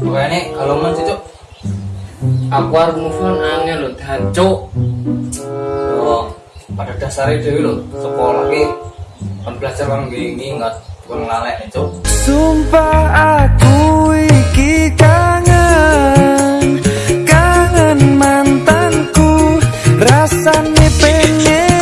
Pokoknya kalau mau cucuk aku harus move on angin loh hancur oh, pada dasarnya dewi loh sekolah ki kan belajar kan ngingat bukan ngelalek itu Sumpah depende